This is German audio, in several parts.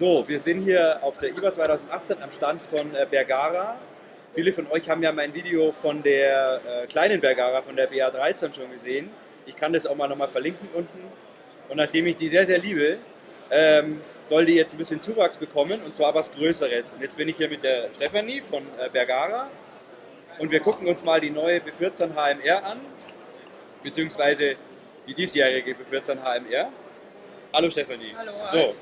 So, wir sind hier auf der IBA 2018 am Stand von äh, Bergara. Viele von euch haben ja mein Video von der äh, kleinen Bergara, von der BA13 schon gesehen. Ich kann das auch mal nochmal verlinken unten. Und nachdem ich die sehr, sehr liebe, ähm, soll die jetzt ein bisschen Zuwachs bekommen und zwar was Größeres. Und jetzt bin ich hier mit der Stephanie von äh, Bergara und wir gucken uns mal die neue B14 HMR an, beziehungsweise die diesjährige B14 HMR. Hallo Stephanie. Hallo, So.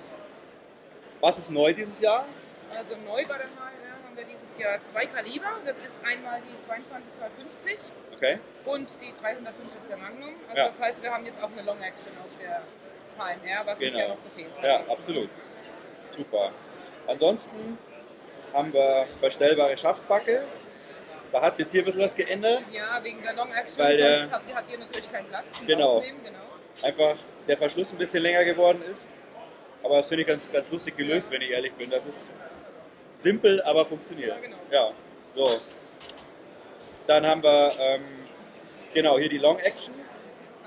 Was ist neu dieses Jahr? Also neu bei der HMR haben wir dieses Jahr zwei Kaliber. Das ist einmal die 22 250 Okay. und die 305 ist der Magnum. Also Ja. das heißt, wir haben jetzt auch eine Long Action auf der HMR, was uns Genau. ja noch gefehlt hat. Ja, absolut. Super. Ansonsten haben wir verstellbare Schaftbacke. Da hat sich jetzt hier ein bisschen was geändert. Ja, wegen der Long Action, Weil der- sonst habt ihr, natürlich keinen Platz Genau. Genau. Einfach der Verschluss ein bisschen länger geworden ist. Aber das finde ich ganz, ganz lustig gelöst, wenn ich ehrlich bin. Das ist simpel, aber funktioniert. Ja, genau. Ja, so. Dann haben wir, ähm, genau, hier die Long Action.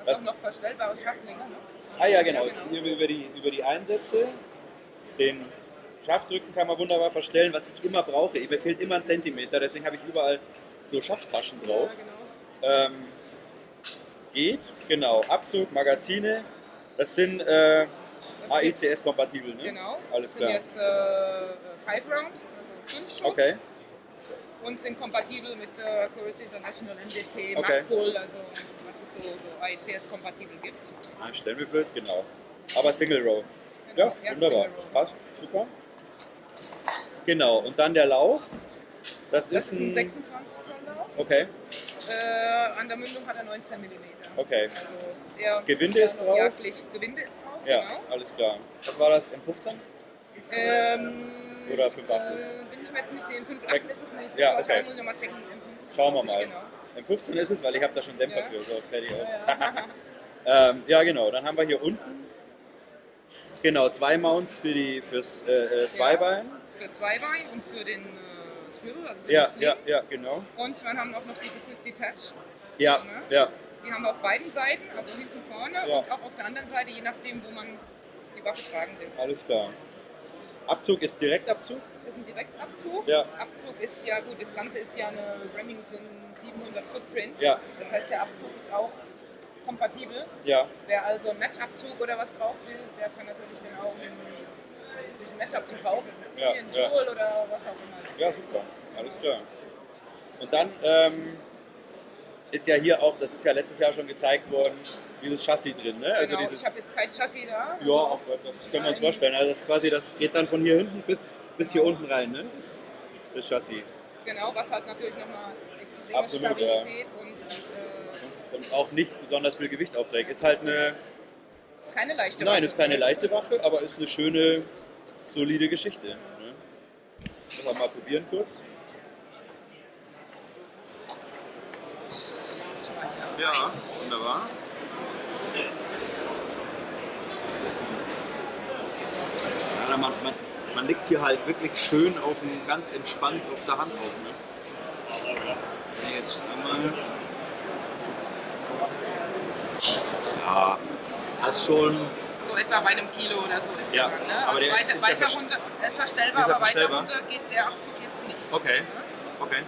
Das- auch noch verstellbare Schaftlinge, ne? Ah ja, genau. Hier über die, über die Einsätze. Den Schaftrücken kann man wunderbar verstellen, was ich immer brauche. Mir fehlt immer ein Zentimeter, deswegen habe ich überall so Schafttaschen drauf. Ja, genau. Ähm, geht, genau. Abzug, Magazine. Das sind äh, AECS-kompatibel, ne? Genau. Alles klar. sind jetzt äh, Five Round, also fünf Schuss. Okay, Und sind kompatibel mit äh, Chorus International, NDT, Okay. MacPull, also was es so, so AECS-kompatibel gibt. ein Stellenbild, genau. Aber Single Row. Ja, Ja, wunderbar. Passt, super. Genau, und dann der Lauf. Das, Das ist ist ein 26 Zoll Lauf. Okay, Äh, an der Mündung hat er 19 mm. Okay. Also es ist eher Gewinde ist drauf? Ja, Pflicht. Gewinde ist drauf, ja, genau. alles klar. Was war das? M15? Ähm, Oder ich, 5 äh, bin ich mir jetzt nicht sicher. In 5 Check. ist es nicht. Ja, okay. muss ich nochmal checken. M15 Schauen wir mal. Genau. M15 ist es, weil ich habe da schon Dämpfer Ja. für. So, fertig aus. Ja. Ähm, ja, genau. Dann haben wir hier unten genau zwei Mounts für die fürs äh, äh, Zweibein. für Zweibein und für den Swivel, also für Ja, ja, ja, genau. Und dann haben wir auch noch diese Quick Detach. Ja, Ne? ja, Die haben wir auf beiden Seiten, also hinten vorne Ja. und auch auf der anderen Seite, je nachdem, wo man die Waffe tragen will. alles klar. Abzug ist Direktabzug. Das ist ein Direktabzug. Ja. Abzug ist ja gut, das Ganze ist ja eine Remington 700 Footprint. Ja. Das heißt, der Abzug ist auch kompatibel. Ja, Wer also einen Matchabzug oder was drauf will, der kann natürlich dann auch sich einen Matchabzug kaufen. Ja, Einen ja. Stuhl oder was auch immer. ja, super. Alles klar. Und dann ähm, ist ja hier auch, das ist ja letztes Jahr schon gezeigt worden, dieses Chassis drin. Ne? Also genau, dieses, ich habe jetzt kein Chassis da. Ja, auch, das können wir uns vorstellen. Also das quasi, das geht dann von hier hinten bis, bis hier unten rein, ne? Das, Chassis. Genau, was halt natürlich nochmal extreme Absolut, Stabilität und, und äh, Und auch nicht besonders viel Gewicht aufträgt. Ist halt eine, ist keine leichte nein, Waffe. ist keine leichte Waffe, aber ist eine schöne, solide Geschichte. Ne? Wir mal probieren kurz. Ja, wunderbar. Ja, man, man, man liegt hier halt wirklich schön auf dem, ganz entspannt auf der Hand auf. Ne? Jetzt einmal. Ja, das schon. Etwa bei einem Kilo oder so ist Ja, der dann. Ne? aber also der ist- weiter, ist ja weiter runter, er ist verstellbar, Ist er aber verstellbar? weiter runter geht der Abzug jetzt nicht. Okay, okay.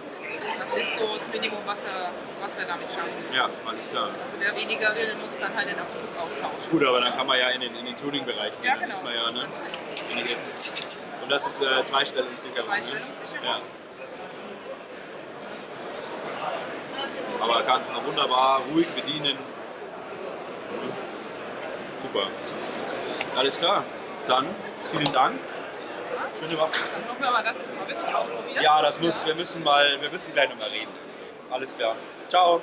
Das ist so das Minimum, was wir, was wir damit schaffen. Ja, alles klar. Also wer weniger will, muss dann halt den Abzug austauschen. Gut, aber dann kann man ja in den, in den Tuning-Bereich gehen. Ja, Dann genau. ist man ja, ne? Ganz genau. Wenn ich jetzt, und das ist äh, Zweistellungssicherung. Zweistellungssicherung. Ne? Ja. Aber kann man wunderbar ruhig bedienen. Super. Alles klar. Dann vielen Dank. Schöne Waffe. Dann hoffen wir mal, dass du es mal wirklich ausprobierst. Ja, das muss, wir müssen mal, wir müssen gleich nochmal reden. Alles klar. Ciao.